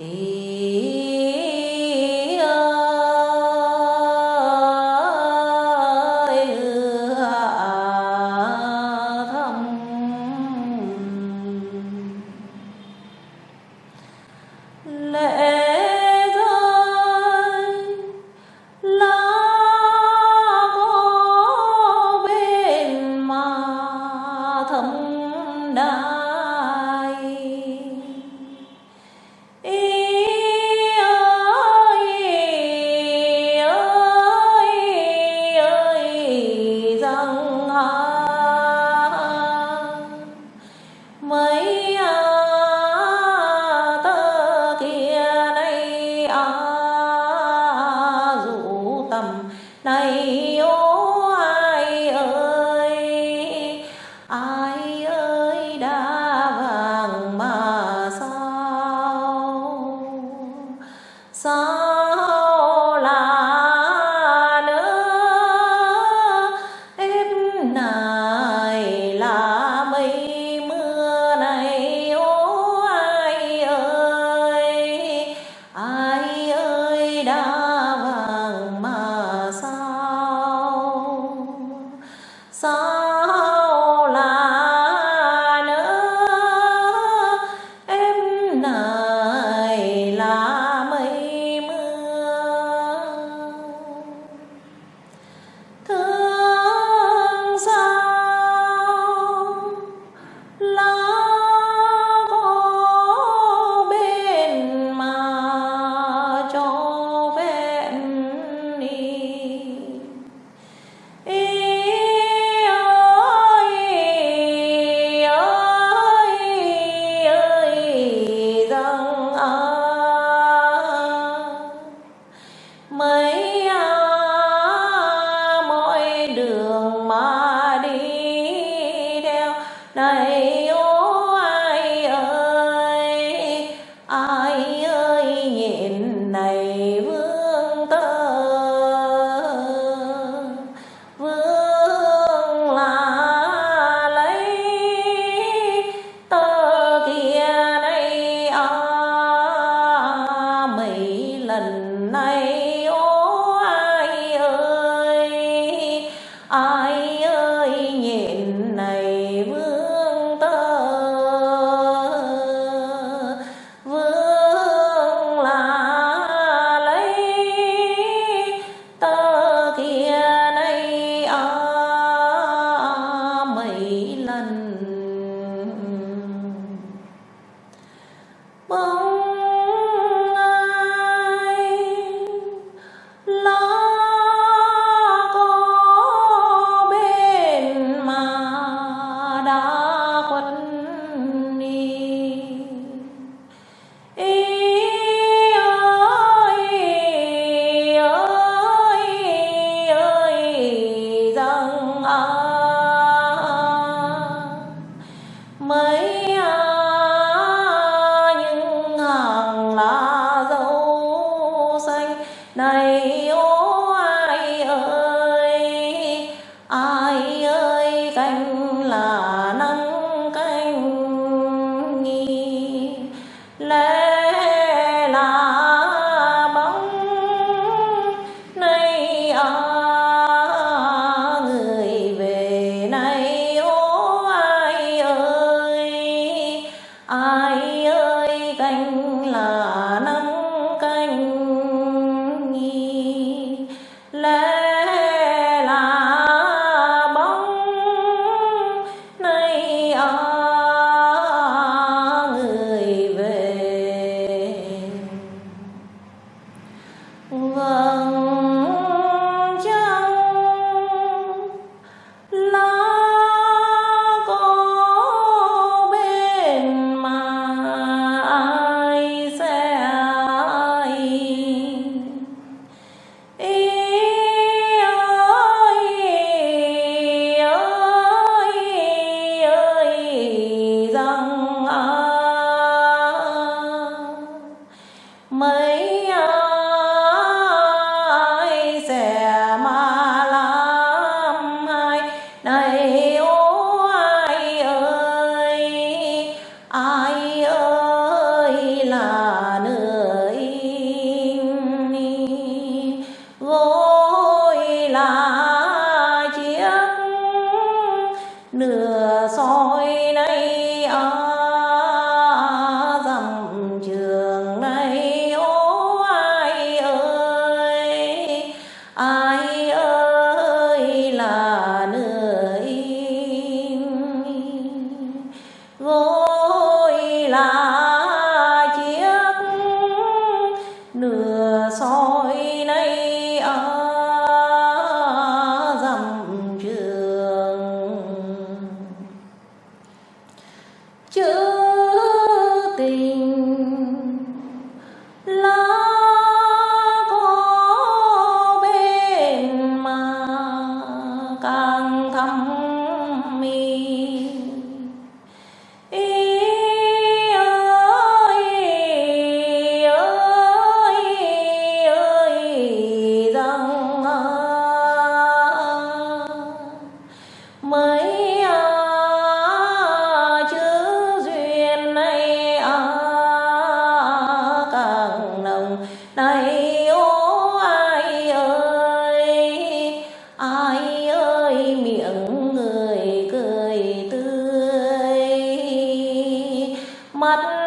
E là soi nay á à, dằm trường nay ô ai ơi ai ơi là nơi gối là mother